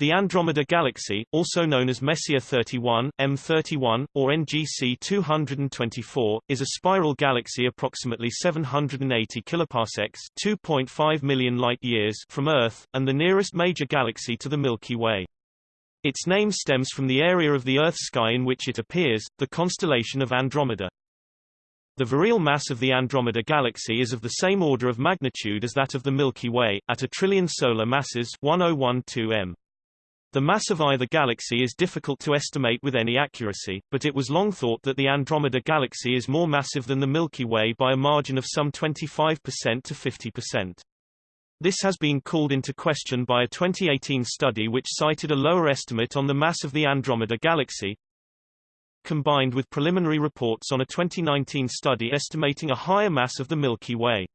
The Andromeda Galaxy, also known as Messier 31, M31, or NGC 224, is a spiral galaxy approximately 780 kiloparsecs (2.5 million light-years) from Earth, and the nearest major galaxy to the Milky Way. Its name stems from the area of the Earth's sky in which it appears, the constellation of Andromeda. The virial mass of the Andromeda Galaxy is of the same order of magnitude as that of the Milky Way, at a trillion solar masses 1012 m. The mass of either galaxy is difficult to estimate with any accuracy, but it was long thought that the Andromeda Galaxy is more massive than the Milky Way by a margin of some 25% to 50%. This has been called into question by a 2018 study which cited a lower estimate on the mass of the Andromeda Galaxy, combined with preliminary reports on a 2019 study estimating a higher mass of the Milky Way.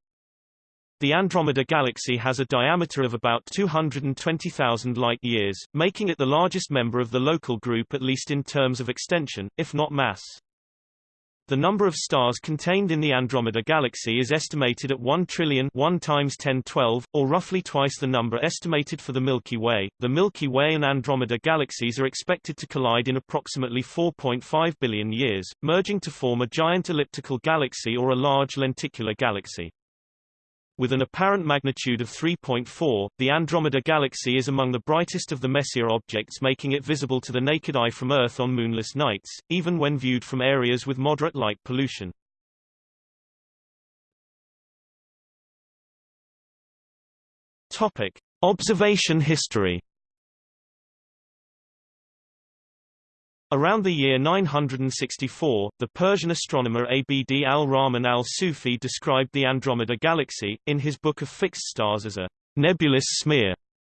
The Andromeda Galaxy has a diameter of about 220,000 light-years, making it the largest member of the local group at least in terms of extension, if not mass. The number of stars contained in the Andromeda Galaxy is estimated at 1 trillion 1 times 1012, or roughly twice the number estimated for the Milky Way. The Milky Way and Andromeda galaxies are expected to collide in approximately 4.5 billion years, merging to form a giant elliptical galaxy or a large lenticular galaxy. With an apparent magnitude of 3.4, the Andromeda Galaxy is among the brightest of the Messier objects making it visible to the naked eye from Earth on moonless nights, even when viewed from areas with moderate light pollution. Topic. Observation history Around the year 964, the Persian astronomer Abd al-Rahman al-Sufi described the Andromeda Galaxy, in his Book of Fixed Stars as a nebulous smear.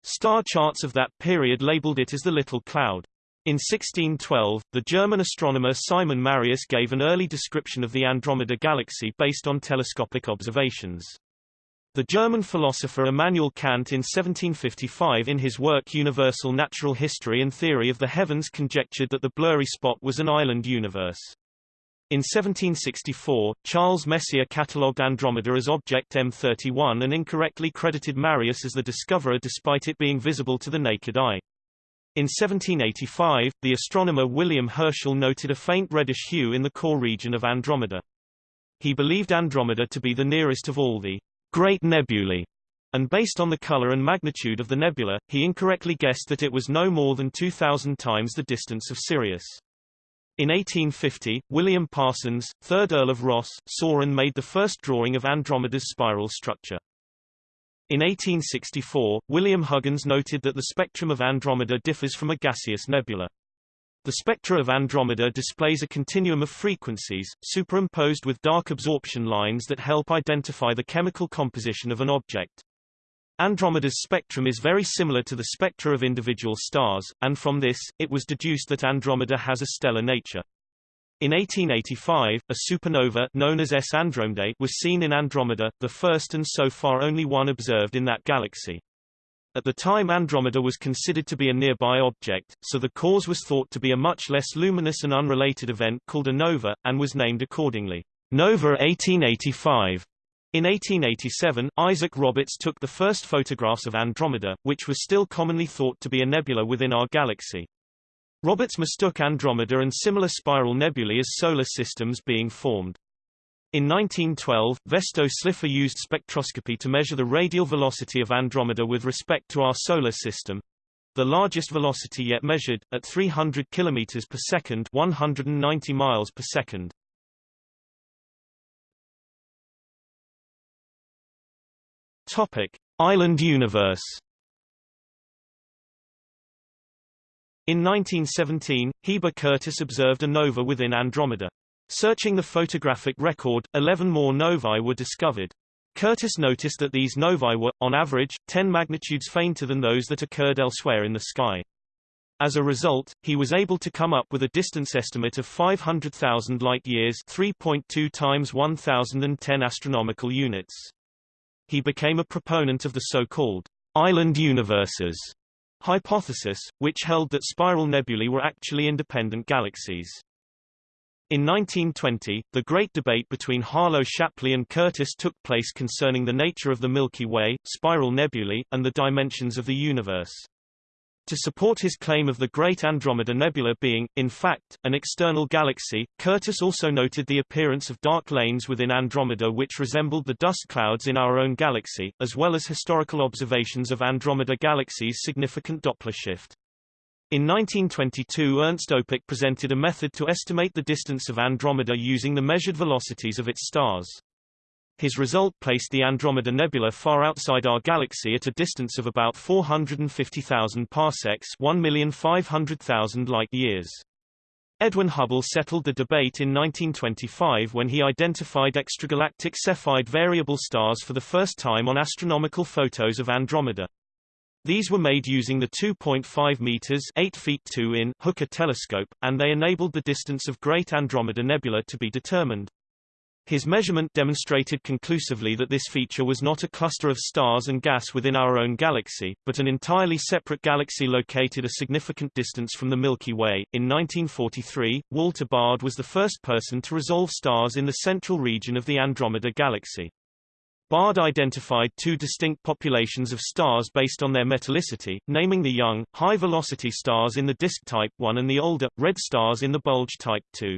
Star charts of that period labeled it as the Little Cloud. In 1612, the German astronomer Simon Marius gave an early description of the Andromeda Galaxy based on telescopic observations. The German philosopher Immanuel Kant in 1755 in his work Universal Natural History and Theory of the Heavens conjectured that the blurry spot was an island universe. In 1764, Charles Messier catalogued Andromeda as object M31 and incorrectly credited Marius as the discoverer despite it being visible to the naked eye. In 1785, the astronomer William Herschel noted a faint reddish hue in the core region of Andromeda. He believed Andromeda to be the nearest of all the Great Nebulae, and based on the color and magnitude of the nebula, he incorrectly guessed that it was no more than 2,000 times the distance of Sirius. In 1850, William Parsons, 3rd Earl of Rosse, saw and made the first drawing of Andromeda's spiral structure. In 1864, William Huggins noted that the spectrum of Andromeda differs from a gaseous nebula. The spectra of Andromeda displays a continuum of frequencies, superimposed with dark absorption lines that help identify the chemical composition of an object. Andromeda's spectrum is very similar to the spectra of individual stars, and from this, it was deduced that Andromeda has a stellar nature. In 1885, a supernova known as S Andromedae was seen in Andromeda, the first and so far only one observed in that galaxy. At the time Andromeda was considered to be a nearby object, so the cause was thought to be a much less luminous and unrelated event called a nova, and was named accordingly. Nova 1885. In 1887, Isaac Roberts took the first photographs of Andromeda, which was still commonly thought to be a nebula within our galaxy. Roberts mistook Andromeda and similar spiral nebulae as solar systems being formed. In 1912, Vesto Slipher used spectroscopy to measure the radial velocity of Andromeda with respect to our solar system. The largest velocity yet measured, at 300 km per second 190 miles per second. Topic. Island universe In 1917, Heber Curtis observed a nova within Andromeda. Searching the photographic record, 11 more novae were discovered. Curtis noticed that these novae were, on average, 10 magnitudes fainter than those that occurred elsewhere in the sky. As a result, he was able to come up with a distance estimate of 500,000 light-years 3.2 times 1010 astronomical units. He became a proponent of the so-called island universes hypothesis, which held that spiral nebulae were actually independent galaxies. In 1920, the great debate between Harlow Shapley and Curtis took place concerning the nature of the Milky Way, spiral nebulae, and the dimensions of the universe. To support his claim of the Great Andromeda Nebula being, in fact, an external galaxy, Curtis also noted the appearance of dark lanes within Andromeda which resembled the dust clouds in our own galaxy, as well as historical observations of Andromeda Galaxy's significant Doppler shift. In 1922 Ernst Öpik presented a method to estimate the distance of Andromeda using the measured velocities of its stars. His result placed the Andromeda Nebula far outside our galaxy at a distance of about 450,000 parsecs 1,500,000 light-years. Edwin Hubble settled the debate in 1925 when he identified extragalactic Cepheid variable stars for the first time on astronomical photos of Andromeda. These were made using the 2.5 meters 8 feet 2 in Hooker telescope, and they enabled the distance of Great Andromeda Nebula to be determined. His measurement demonstrated conclusively that this feature was not a cluster of stars and gas within our own galaxy, but an entirely separate galaxy located a significant distance from the Milky Way. In 1943, Walter Baade was the first person to resolve stars in the central region of the Andromeda galaxy. Baade identified two distinct populations of stars based on their metallicity, naming the young, high-velocity stars in the disk type 1 and the older, red stars in the bulge type 2.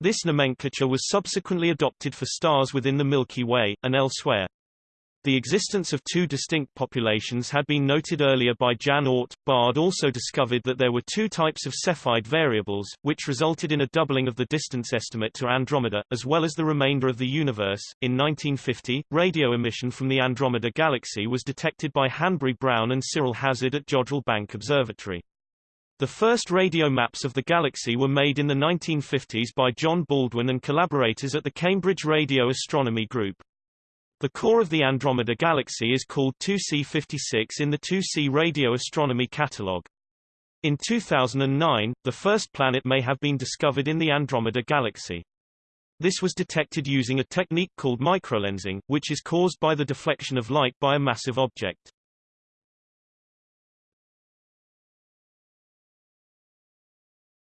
This nomenclature was subsequently adopted for stars within the Milky Way, and elsewhere. The existence of two distinct populations had been noted earlier by Jan Oort. Baade also discovered that there were two types of Cepheid variables, which resulted in a doubling of the distance estimate to Andromeda, as well as the remainder of the universe. In 1950, radio emission from the Andromeda galaxy was detected by Hanbury Brown and Cyril Hazard at Jodrell Bank Observatory. The first radio maps of the galaxy were made in the 1950s by John Baldwin and collaborators at the Cambridge Radio Astronomy Group. The core of the Andromeda Galaxy is called 2C56 in the 2C Radio Astronomy Catalogue. In 2009, the first planet may have been discovered in the Andromeda Galaxy. This was detected using a technique called microlensing, which is caused by the deflection of light by a massive object.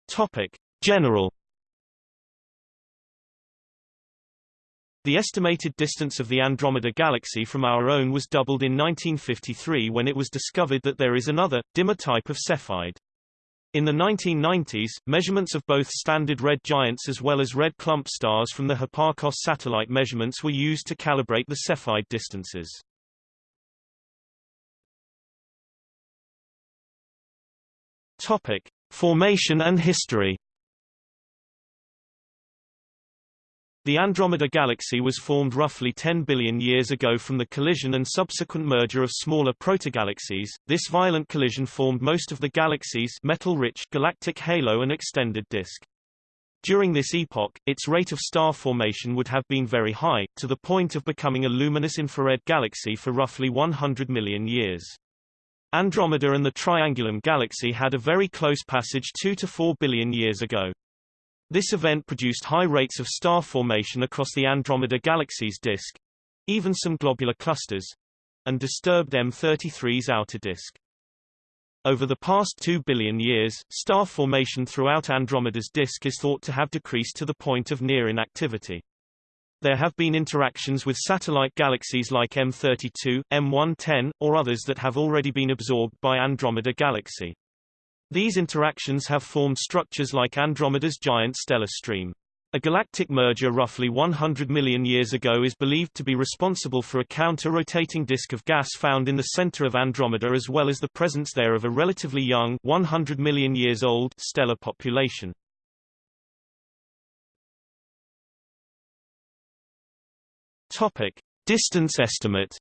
Topic: General The estimated distance of the Andromeda Galaxy from our own was doubled in 1953 when it was discovered that there is another, dimmer type of Cepheid. In the 1990s, measurements of both standard red giants as well as red clump stars from the Hipparcos satellite measurements were used to calibrate the Cepheid distances. Topic: Formation and history The Andromeda Galaxy was formed roughly 10 billion years ago from the collision and subsequent merger of smaller protogalaxies. This violent collision formed most of the galaxy's metal-rich galactic halo and extended disk. During this epoch, its rate of star formation would have been very high, to the point of becoming a luminous infrared galaxy for roughly 100 million years. Andromeda and the Triangulum galaxy had a very close passage 2 to 4 billion years ago. This event produced high rates of star formation across the Andromeda galaxy's disk, even some globular clusters, and disturbed M33's outer disk. Over the past 2 billion years, star formation throughout Andromeda's disk is thought to have decreased to the point of near inactivity. There have been interactions with satellite galaxies like M32, M110, or others that have already been absorbed by Andromeda Galaxy. These interactions have formed structures like Andromeda's giant stellar stream. A galactic merger roughly 100 million years ago is believed to be responsible for a counter-rotating disk of gas found in the center of Andromeda as well as the presence there of a relatively young 100 million years old stellar population. Topic: Distance estimate.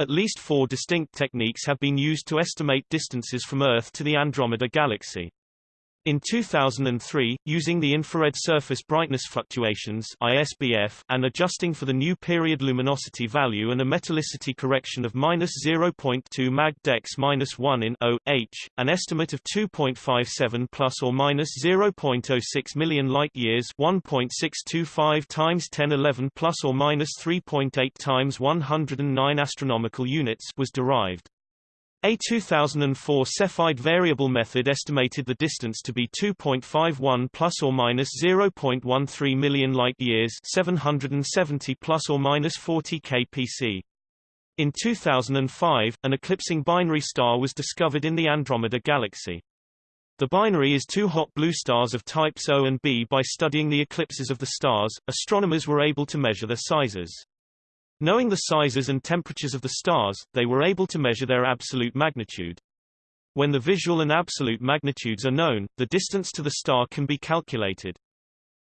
At least four distinct techniques have been used to estimate distances from Earth to the Andromeda Galaxy. In 2003, using the infrared surface brightness fluctuations ISBF and adjusting for the new period luminosity value and a metallicity correction of minus 0.2 mag dex minus 1 in O H, an estimate of 2.57 plus or minus 0.06 million light years 1.625 times 1011 plus or minus 3.8 times 109 astronomical units was derived. A 2004 Cepheid variable method estimated the distance to be 2.51 plus or minus 0.13 million light-years, 770 plus or minus 40 kpc. In 2005, an eclipsing binary star was discovered in the Andromeda Galaxy. The binary is two hot blue stars of types O and B. By studying the eclipses of the stars, astronomers were able to measure their sizes. Knowing the sizes and temperatures of the stars, they were able to measure their absolute magnitude. When the visual and absolute magnitudes are known, the distance to the star can be calculated.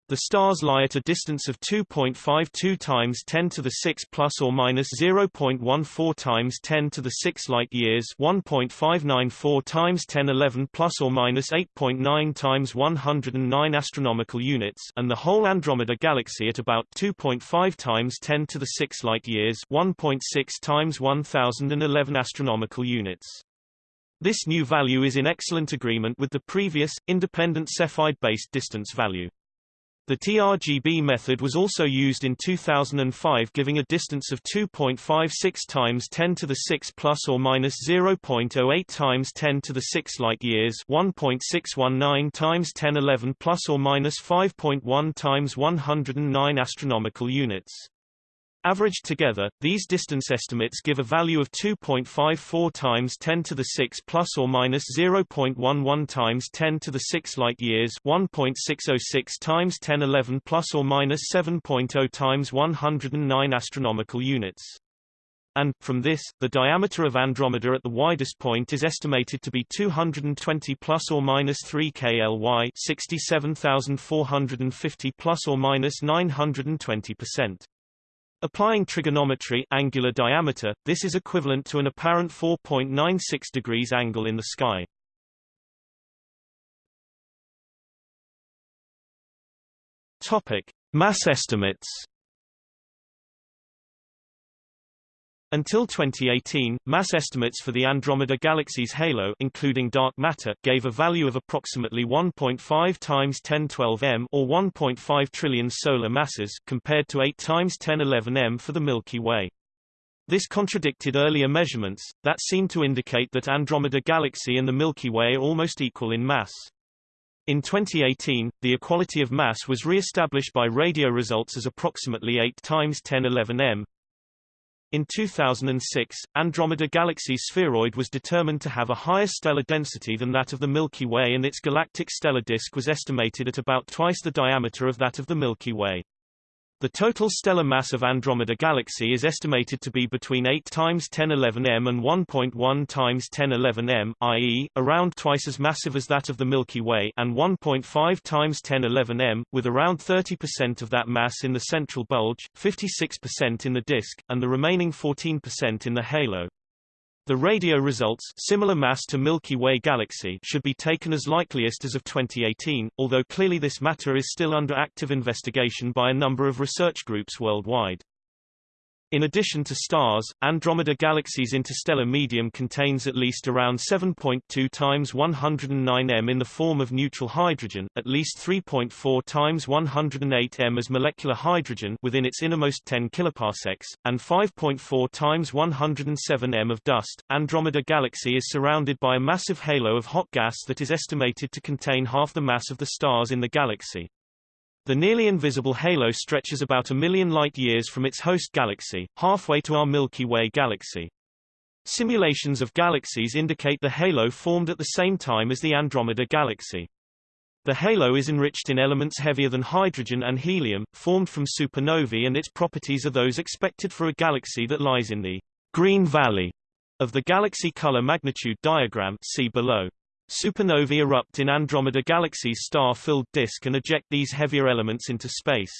The stars lie at a distance of 2.52 times 10 to the 6 plus or minus 0.14 times 10 to the 6 light years, 1.594 times 1011 plus or minus 8.9 times 109 astronomical units, and the whole Andromeda galaxy at about 2.5 times 10 to the 6 light years, 1.6 times 1011 astronomical units. This new value is in excellent agreement with the previous, independent Cepheid-based distance value. The TRGB method was also used in 2005 giving a distance of 2.56 times 10 to the 6 plus or minus 0.08 times 10 to the 6 light years 1.619 times 1011 plus or minus 5.1 times 109 astronomical units. Averaged together, these distance estimates give a value of 2.54 times 10 to the 6 plus or minus 0.11 times 10 to the 6 light years, 1.606 times 1011 plus or minus 7.0 times 109 astronomical units. And, from this, the diameter of Andromeda at the widest point is estimated to be 220 plus or minus 3 kly 67,450 plus or minus 920 percent. Applying trigonometry angular diameter, this is equivalent to an apparent 4.96 degrees angle in the sky. Topic: Mass estimates. Until 2018, mass estimates for the Andromeda Galaxy's halo including dark matter gave a value of approximately 1.5 times 1012 m or 1.5 trillion solar masses compared to 8 times 1011 m for the Milky Way. This contradicted earlier measurements, that seemed to indicate that Andromeda Galaxy and the Milky Way are almost equal in mass. In 2018, the equality of mass was re-established by radio results as approximately 8 times 1011 m, in 2006, Andromeda Galaxy's spheroid was determined to have a higher stellar density than that of the Milky Way and its galactic stellar disk was estimated at about twice the diameter of that of the Milky Way. The total stellar mass of Andromeda Galaxy is estimated to be between 8 times 1011 m and 1.1 times 1011 m, i.e., around twice as massive as that of the Milky Way and 1.5 times 1011 m, with around 30% of that mass in the central bulge, 56% in the disk, and the remaining 14% in the halo. The radio results similar mass to Milky Way galaxy should be taken as likeliest as of 2018, although clearly this matter is still under active investigation by a number of research groups worldwide. In addition to stars, Andromeda Galaxy's interstellar medium contains at least around 7.2 times 109 m in the form of neutral hydrogen, at least 3.4 times 108 m as molecular hydrogen within its innermost 10 kiloparsecs, and 5.4 times 107 m of dust. Andromeda Galaxy is surrounded by a massive halo of hot gas that is estimated to contain half the mass of the stars in the galaxy. The nearly invisible halo stretches about a million light-years from its host galaxy, halfway to our Milky Way galaxy. Simulations of galaxies indicate the halo formed at the same time as the Andromeda galaxy. The halo is enriched in elements heavier than hydrogen and helium, formed from supernovae and its properties are those expected for a galaxy that lies in the green valley of the galaxy color magnitude diagram see below. Supernovae erupt in Andromeda Galaxy's star-filled disk and eject these heavier elements into space.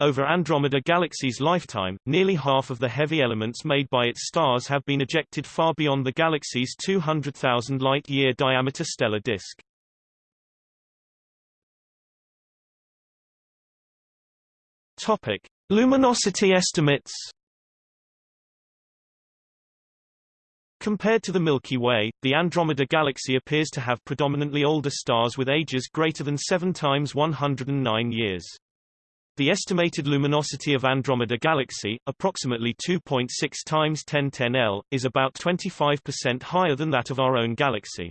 Over Andromeda Galaxy's lifetime, nearly half of the heavy elements made by its stars have been ejected far beyond the galaxy's 200,000 light-year diameter stellar disk. Topic: Luminosity estimates. Compared to the Milky Way, the Andromeda Galaxy appears to have predominantly older stars with ages greater than 7 times 109 years. The estimated luminosity of Andromeda Galaxy, approximately 2.6 times 1010 L, is about 25% higher than that of our own galaxy.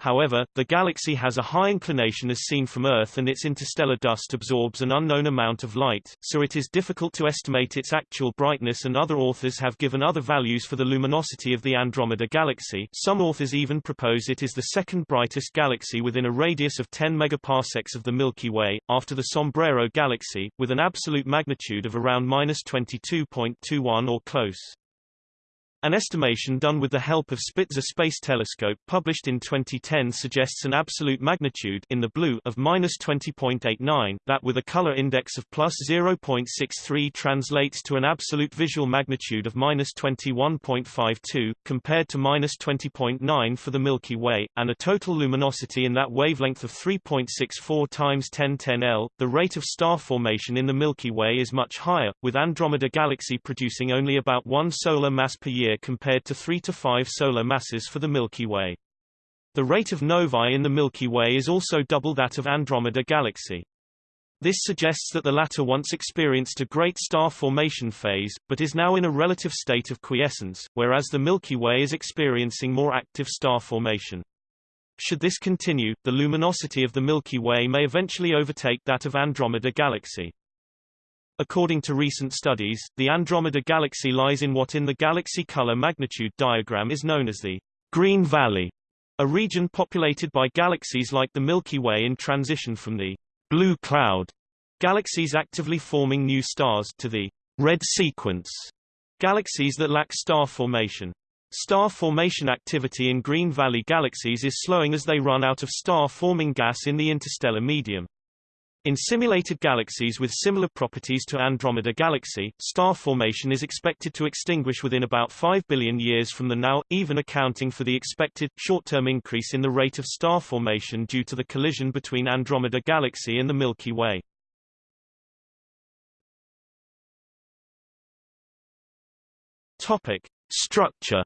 However, the galaxy has a high inclination as seen from Earth and its interstellar dust absorbs an unknown amount of light, so it is difficult to estimate its actual brightness and other authors have given other values for the luminosity of the Andromeda galaxy. Some authors even propose it is the second brightest galaxy within a radius of 10 megaparsecs of the Milky Way, after the Sombrero galaxy, with an absolute magnitude of around minus 22.21 or close. An estimation done with the help of Spitzer Space Telescope published in 2010 suggests an absolute magnitude in the blue of minus 20.89, that with a color index of plus 0.63 translates to an absolute visual magnitude of minus 21.52, compared to minus 20.9 for the Milky Way, and a total luminosity in that wavelength of 3.64 times 1010 L. The rate of star formation in the Milky Way is much higher, with Andromeda Galaxy producing only about one solar mass per year year compared to 3 to 5 solar masses for the Milky Way. The rate of novae in the Milky Way is also double that of Andromeda Galaxy. This suggests that the latter once experienced a great star formation phase, but is now in a relative state of quiescence, whereas the Milky Way is experiencing more active star formation. Should this continue, the luminosity of the Milky Way may eventually overtake that of Andromeda Galaxy. According to recent studies, the Andromeda Galaxy lies in what in the galaxy color magnitude diagram is known as the Green Valley, a region populated by galaxies like the Milky Way in transition from the blue cloud galaxies actively forming new stars to the red sequence galaxies that lack star formation. Star formation activity in Green Valley galaxies is slowing as they run out of star-forming gas in the interstellar medium. In simulated galaxies with similar properties to Andromeda Galaxy, star formation is expected to extinguish within about 5 billion years from the now, even accounting for the expected, short-term increase in the rate of star formation due to the collision between Andromeda Galaxy and the Milky Way. Topic. Structure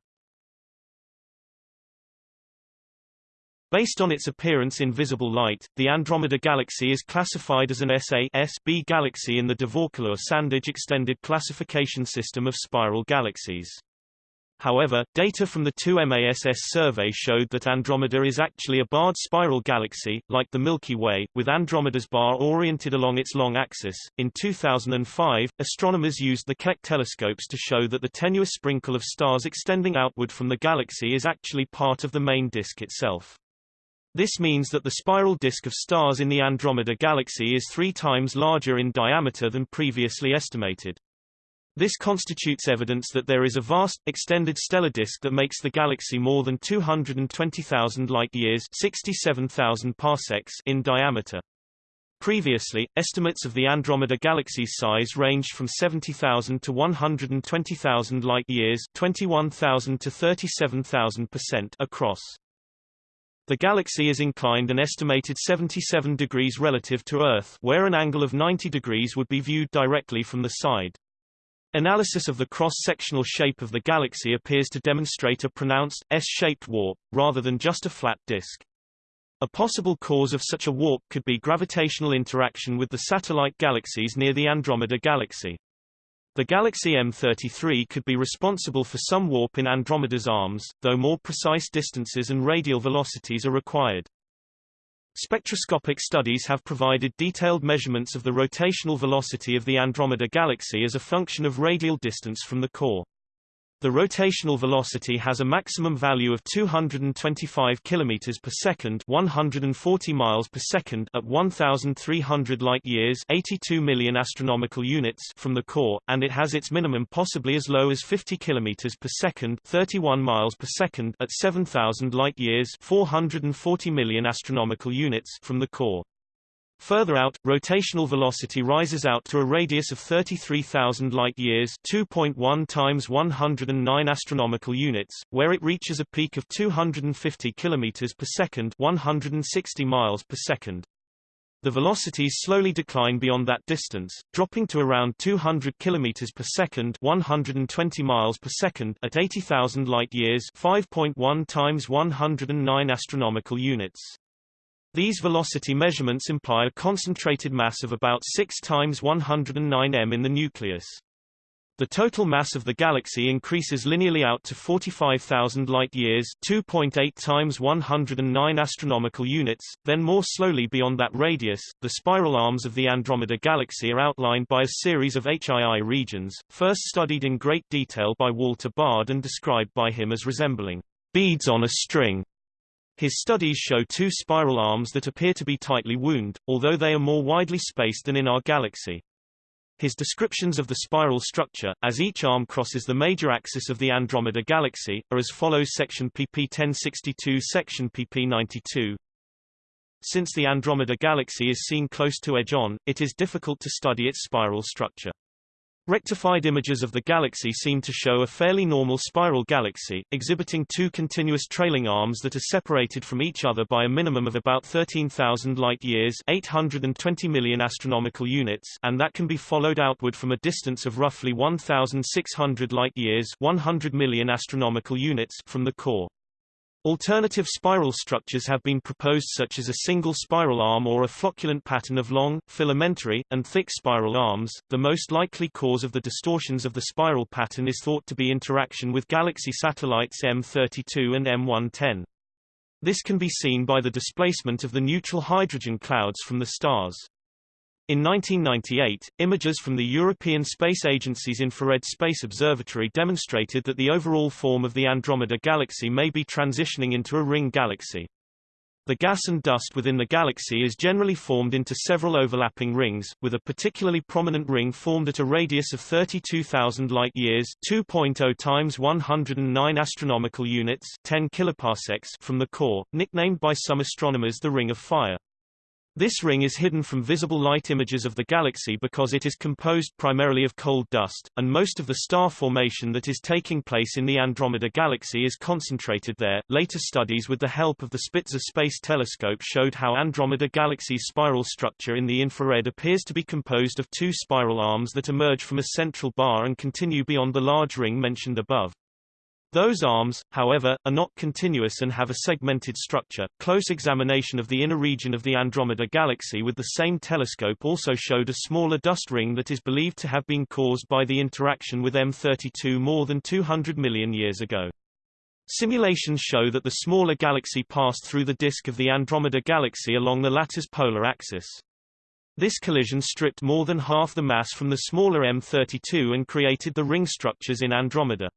Based on its appearance in visible light, the Andromeda Galaxy is classified as an SA-B galaxy in the de Vaucouleurs-Sandage extended classification system of spiral galaxies. However, data from the 2MASS survey showed that Andromeda is actually a barred spiral galaxy, like the Milky Way, with Andromeda's bar oriented along its long axis. In 2005, astronomers used the Keck telescopes to show that the tenuous sprinkle of stars extending outward from the galaxy is actually part of the main disk itself. This means that the spiral disk of stars in the Andromeda galaxy is three times larger in diameter than previously estimated. This constitutes evidence that there is a vast, extended stellar disk that makes the galaxy more than 220,000 light-years 67,000 parsecs in diameter. Previously, estimates of the Andromeda galaxy's size ranged from 70,000 to 120,000 light-years 21,000 to 37,000% across. The galaxy is inclined an estimated 77 degrees relative to Earth where an angle of 90 degrees would be viewed directly from the side. Analysis of the cross-sectional shape of the galaxy appears to demonstrate a pronounced, S-shaped warp, rather than just a flat disk. A possible cause of such a warp could be gravitational interaction with the satellite galaxies near the Andromeda galaxy. The galaxy M33 could be responsible for some warp in Andromeda's arms, though more precise distances and radial velocities are required. Spectroscopic studies have provided detailed measurements of the rotational velocity of the Andromeda galaxy as a function of radial distance from the core. The rotational velocity has a maximum value of 225 km per second, 140 miles per second at 1300 light-years, 82 million astronomical units from the core, and it has its minimum possibly as low as 50 km per second, 31 miles per second at 7000 light-years, 440 million astronomical units from the core. Further out, rotational velocity rises out to a radius of 33,000 light-years 2.1 times 109 astronomical units, where it reaches a peak of 250 km per second 160 miles per second. The velocities slowly decline beyond that distance, dropping to around 200 km per second 120 miles per second at 80,000 light-years 5.1 times 109 astronomical units. These velocity measurements imply a concentrated mass of about 6 times 109 m in the nucleus. The total mass of the galaxy increases linearly out to 45,000 light-years 2.8 times 109 astronomical units, then more slowly beyond that radius. The spiral arms of the Andromeda Galaxy are outlined by a series of HII regions, first studied in great detail by Walter Baade and described by him as resembling beads on a string. His studies show two spiral arms that appear to be tightly wound, although they are more widely spaced than in our galaxy. His descriptions of the spiral structure, as each arm crosses the major axis of the Andromeda Galaxy, are as follows Section pp 1062 Section pp 92 Since the Andromeda Galaxy is seen close to edge-on, it is difficult to study its spiral structure. Rectified images of the galaxy seem to show a fairly normal spiral galaxy, exhibiting two continuous trailing arms that are separated from each other by a minimum of about 13,000 light-years 820 million astronomical units and that can be followed outward from a distance of roughly 1,600 light-years 100 million astronomical units from the core. Alternative spiral structures have been proposed such as a single spiral arm or a flocculent pattern of long, filamentary, and thick spiral arms. The most likely cause of the distortions of the spiral pattern is thought to be interaction with galaxy satellites M32 and M110. This can be seen by the displacement of the neutral hydrogen clouds from the stars. In 1998, images from the European Space Agency's Infrared Space Observatory demonstrated that the overall form of the Andromeda Galaxy may be transitioning into a ring galaxy. The gas and dust within the galaxy is generally formed into several overlapping rings, with a particularly prominent ring formed at a radius of 32,000 light-years (2.0 times 109 astronomical units, 10 kiloparsecs) from the core, nicknamed by some astronomers the Ring of Fire. This ring is hidden from visible light images of the galaxy because it is composed primarily of cold dust, and most of the star formation that is taking place in the Andromeda Galaxy is concentrated there. Later studies with the help of the Spitzer Space Telescope showed how Andromeda Galaxy's spiral structure in the infrared appears to be composed of two spiral arms that emerge from a central bar and continue beyond the large ring mentioned above. Those arms, however, are not continuous and have a segmented structure. Close examination of the inner region of the Andromeda Galaxy with the same telescope also showed a smaller dust ring that is believed to have been caused by the interaction with M32 more than 200 million years ago. Simulations show that the smaller galaxy passed through the disk of the Andromeda Galaxy along the latter's polar axis. This collision stripped more than half the mass from the smaller M32 and created the ring structures in Andromeda.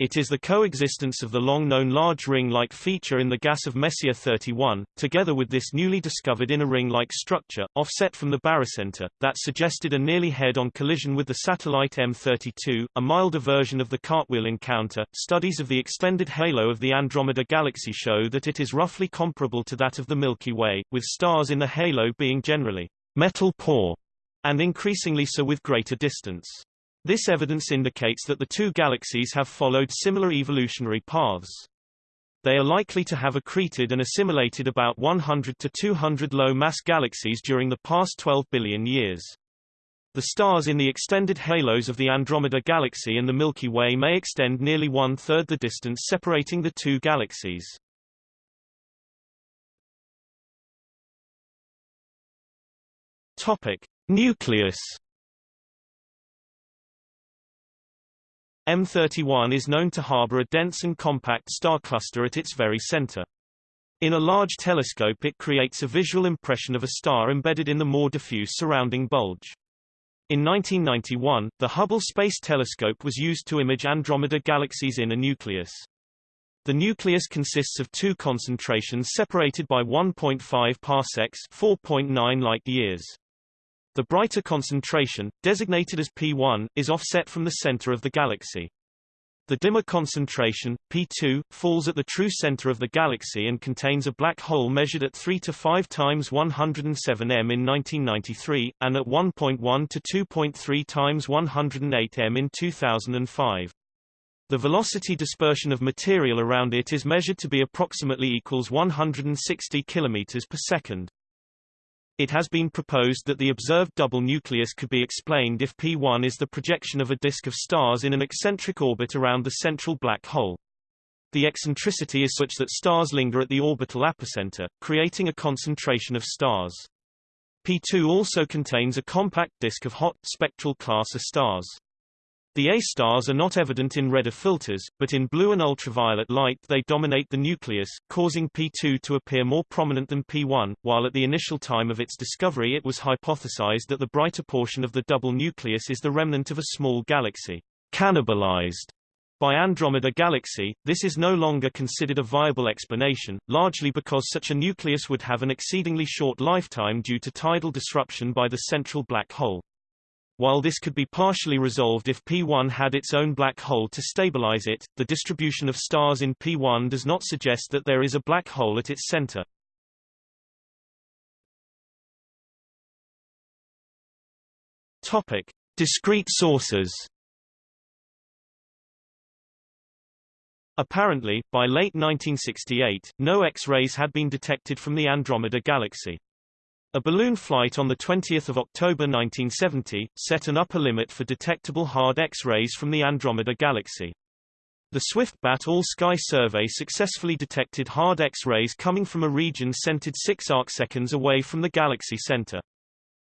It is the coexistence of the long-known large ring-like feature in the gas of Messier 31, together with this newly discovered inner ring-like structure, offset from the barycenter, that suggested a nearly head-on collision with the satellite M32, a milder version of the cartwheel encounter. Studies of the extended halo of the Andromeda Galaxy show that it is roughly comparable to that of the Milky Way, with stars in the halo being generally metal poor, and increasingly so with greater distance. This evidence indicates that the two galaxies have followed similar evolutionary paths. They are likely to have accreted and assimilated about 100 to 200 low-mass galaxies during the past 12 billion years. The stars in the extended halos of the Andromeda Galaxy and the Milky Way may extend nearly one-third the distance separating the two galaxies. Topic. Nucleus M31 is known to harbor a dense and compact star cluster at its very center. In a large telescope it creates a visual impression of a star embedded in the more diffuse surrounding bulge. In 1991, the Hubble Space Telescope was used to image Andromeda Galaxy's inner nucleus. The nucleus consists of two concentrations separated by 1.5 parsecs 4.9 light-years. The brighter concentration, designated as P1, is offset from the center of the galaxy. The dimmer concentration, P2, falls at the true center of the galaxy and contains a black hole measured at 3 to 5 times 107 m in 1993, and at 1.1 to 2.3 times 108 m in 2005. The velocity dispersion of material around it is measured to be approximately equals 160 km per second. It has been proposed that the observed double nucleus could be explained if P1 is the projection of a disk of stars in an eccentric orbit around the central black hole. The eccentricity is such that stars linger at the orbital apocenter, creating a concentration of stars. P2 also contains a compact disk of hot, spectral class of stars. The A stars are not evident in redder filters, but in blue and ultraviolet light they dominate the nucleus, causing P2 to appear more prominent than P1, while at the initial time of its discovery it was hypothesized that the brighter portion of the double nucleus is the remnant of a small galaxy, cannibalized by Andromeda Galaxy, this is no longer considered a viable explanation, largely because such a nucleus would have an exceedingly short lifetime due to tidal disruption by the central black hole. While this could be partially resolved if P1 had its own black hole to stabilize it, the distribution of stars in P1 does not suggest that there is a black hole at its center. Topic: Discrete sources. Apparently, by late 1968, no X-rays had been detected from the Andromeda Galaxy. A balloon flight on 20 October 1970, set an upper limit for detectable hard X-rays from the Andromeda Galaxy. The Swift-BAT All-Sky Survey successfully detected hard X-rays coming from a region centered 6 arcseconds away from the galaxy center.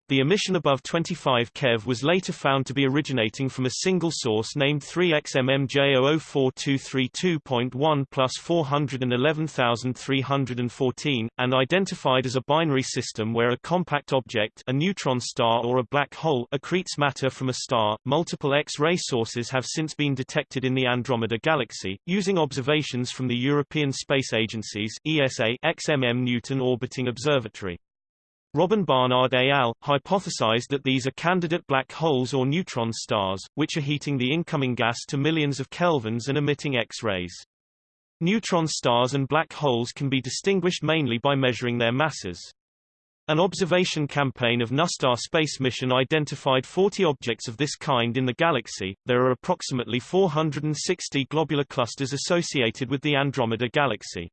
The emission above 25 keV was later found to be originating from a single source named 3XMMJ004232.1 plus 411314, and identified as a binary system where a compact object a neutron star or a black hole accretes matter from a star. Multiple X-ray sources have since been detected in the Andromeda Galaxy, using observations from the European Space Agency's ESA XMM Newton Orbiting Observatory. Robin Barnard et al. hypothesized that these are candidate black holes or neutron stars, which are heating the incoming gas to millions of kelvins and emitting X-rays. Neutron stars and black holes can be distinguished mainly by measuring their masses. An observation campaign of NuSTAR space mission identified 40 objects of this kind in the galaxy. There are approximately 460 globular clusters associated with the Andromeda galaxy.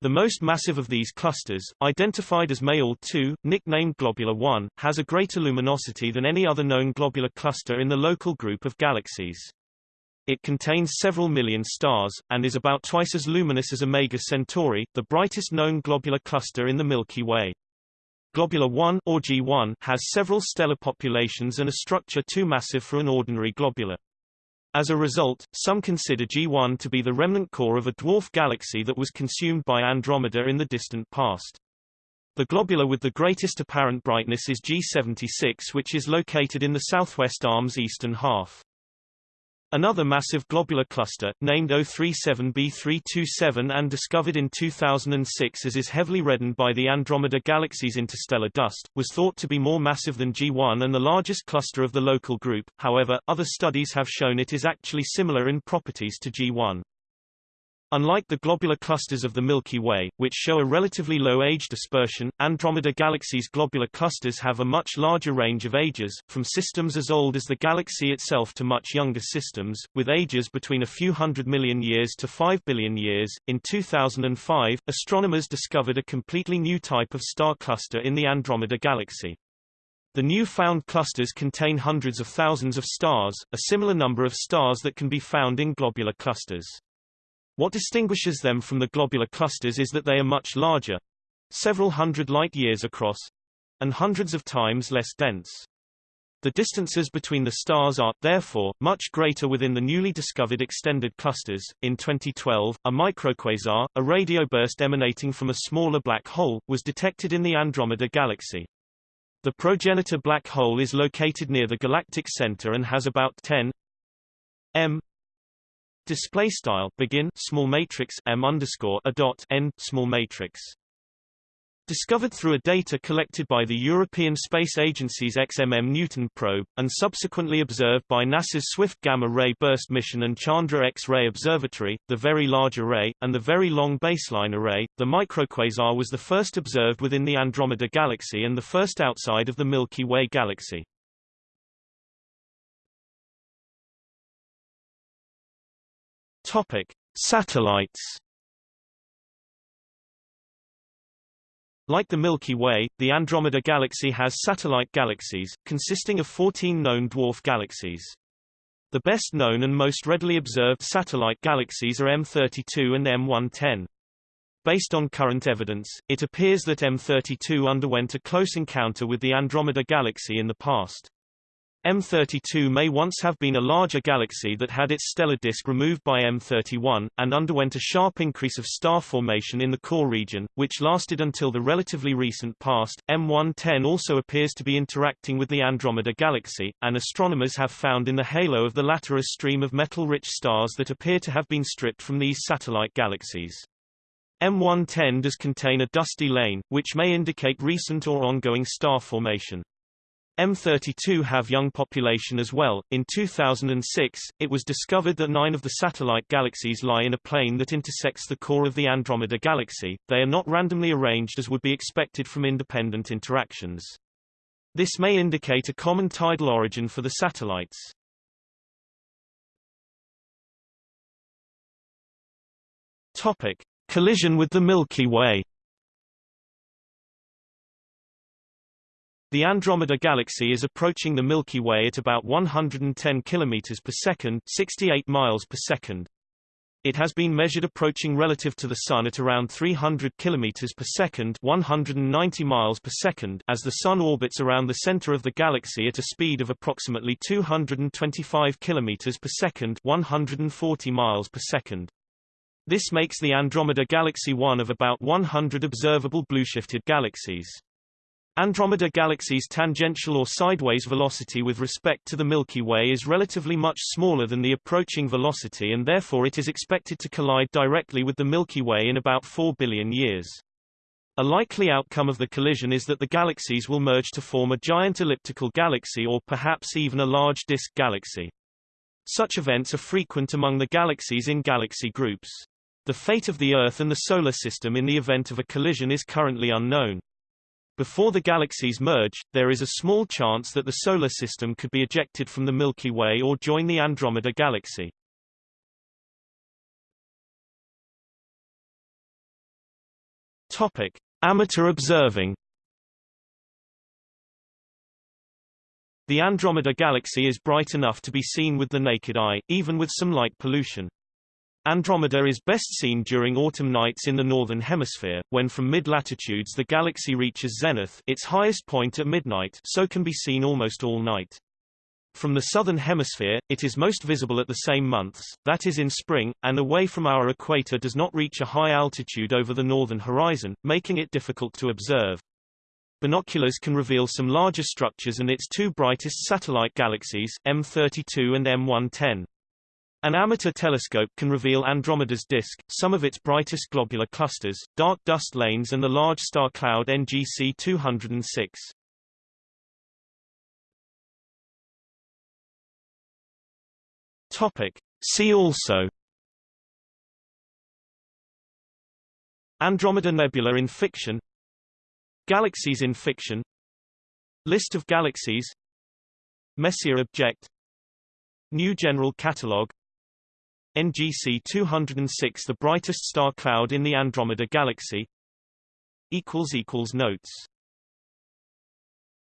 The most massive of these clusters, identified as Mayall 2, nicknamed Globular 1, has a greater luminosity than any other known globular cluster in the local group of galaxies. It contains several million stars, and is about twice as luminous as Omega Centauri, the brightest known globular cluster in the Milky Way. Globular 1 or G1 has several stellar populations and a structure too massive for an ordinary globular. As a result, some consider G1 to be the remnant core of a dwarf galaxy that was consumed by Andromeda in the distant past. The globular with the greatest apparent brightness is G76 which is located in the southwest arm's eastern half. Another massive globular cluster, named O37b327 and discovered in 2006 as is heavily reddened by the Andromeda Galaxy's interstellar dust, was thought to be more massive than G1 and the largest cluster of the local group, however, other studies have shown it is actually similar in properties to G1. Unlike the globular clusters of the Milky Way, which show a relatively low age dispersion, Andromeda Galaxy's globular clusters have a much larger range of ages, from systems as old as the galaxy itself to much younger systems, with ages between a few hundred million years to 5 billion years. In 2005, astronomers discovered a completely new type of star cluster in the Andromeda Galaxy. The new found clusters contain hundreds of thousands of stars, a similar number of stars that can be found in globular clusters. What distinguishes them from the globular clusters is that they are much larger, several hundred light-years across, and hundreds of times less dense. The distances between the stars are, therefore, much greater within the newly discovered extended clusters. In 2012, a microquasar, a radio burst emanating from a smaller black hole, was detected in the Andromeda galaxy. The progenitor black hole is located near the galactic center and has about 10 m Display style begin small matrix m underscore a dot n small matrix. Discovered through a data collected by the European Space Agency's XMM Newton probe, and subsequently observed by NASA's Swift Gamma Ray Burst mission and Chandra X-ray Observatory, the Very Large Array, and the Very Long Baseline Array, the microquasar was the first observed within the Andromeda Galaxy and the first outside of the Milky Way galaxy. Topic: Satellites. Like the Milky Way, the Andromeda Galaxy has satellite galaxies, consisting of 14 known dwarf galaxies. The best known and most readily observed satellite galaxies are M32 and M110. Based on current evidence, it appears that M32 underwent a close encounter with the Andromeda Galaxy in the past. M32 may once have been a larger galaxy that had its stellar disk removed by M31, and underwent a sharp increase of star formation in the core region, which lasted until the relatively recent past. M110 also appears to be interacting with the Andromeda galaxy, and astronomers have found in the halo of the latter a stream of metal-rich stars that appear to have been stripped from these satellite galaxies. M110 does contain a dusty lane, which may indicate recent or ongoing star formation. M32 have young population as well. In 2006, it was discovered that nine of the satellite galaxies lie in a plane that intersects the core of the Andromeda galaxy. They are not randomly arranged as would be expected from independent interactions. This may indicate a common tidal origin for the satellites. Topic: Collision with the Milky Way. The Andromeda Galaxy is approaching the Milky Way at about 110 km per second 68 miles per second. It has been measured approaching relative to the Sun at around 300 km per second 190 miles per second as the Sun orbits around the center of the galaxy at a speed of approximately 225 km per second 140 miles per second. This makes the Andromeda Galaxy one of about 100 observable blue-shifted galaxies. Andromeda Galaxy's tangential or sideways velocity with respect to the Milky Way is relatively much smaller than the approaching velocity and therefore it is expected to collide directly with the Milky Way in about 4 billion years. A likely outcome of the collision is that the galaxies will merge to form a giant elliptical galaxy or perhaps even a large disk galaxy. Such events are frequent among the galaxies in galaxy groups. The fate of the Earth and the Solar System in the event of a collision is currently unknown. Before the galaxies merge, there is a small chance that the Solar System could be ejected from the Milky Way or join the Andromeda Galaxy. Topic. Amateur observing The Andromeda Galaxy is bright enough to be seen with the naked eye, even with some light pollution. Andromeda is best seen during autumn nights in the northern hemisphere, when from mid-latitudes the galaxy reaches zenith its highest point at midnight so can be seen almost all night. From the southern hemisphere, it is most visible at the same months, that is in spring, and away from our equator does not reach a high altitude over the northern horizon, making it difficult to observe. Binoculars can reveal some larger structures and its two brightest satellite galaxies, M32 and M110. An amateur telescope can reveal Andromeda's disk, some of its brightest globular clusters, dark dust lanes and the large star cloud NGC 206. Topic. See also. Andromeda Nebula in fiction. Galaxies in fiction. List of galaxies. Messier object. New General Catalogue NGC 206 the brightest star cloud in the Andromeda Galaxy. Notes